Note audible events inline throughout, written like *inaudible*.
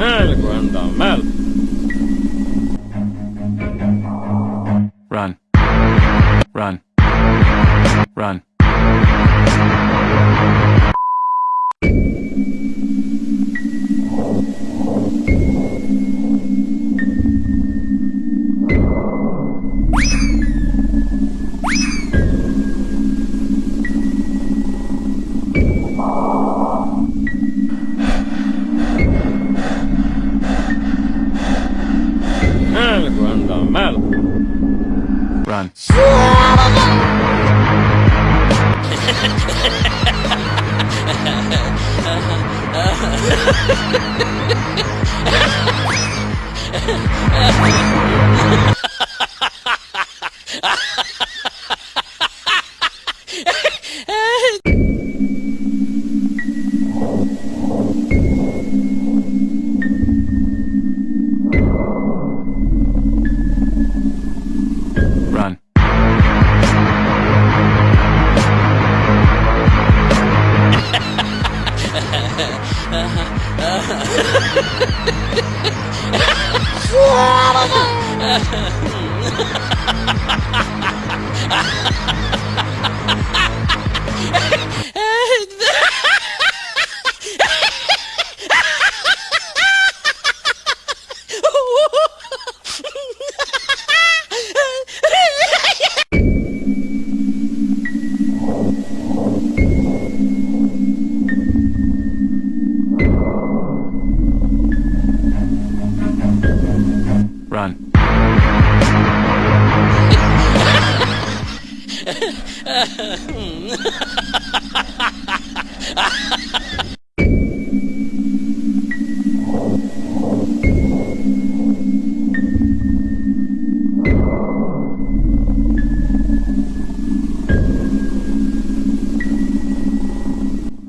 El Guandamel. Run. *laughs* *laughs* Run.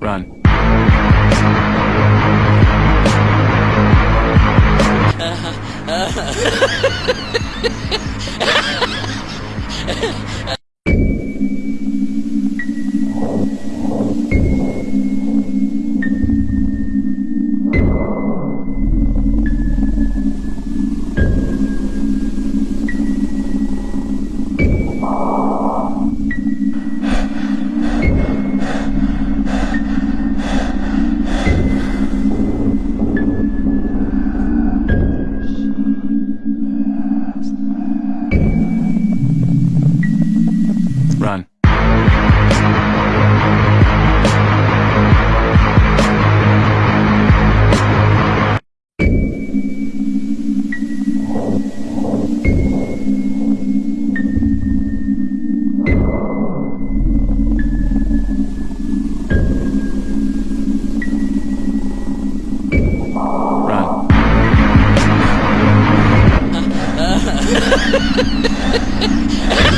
Run. *laughs* *laughs* Run. Ha ha ha ha!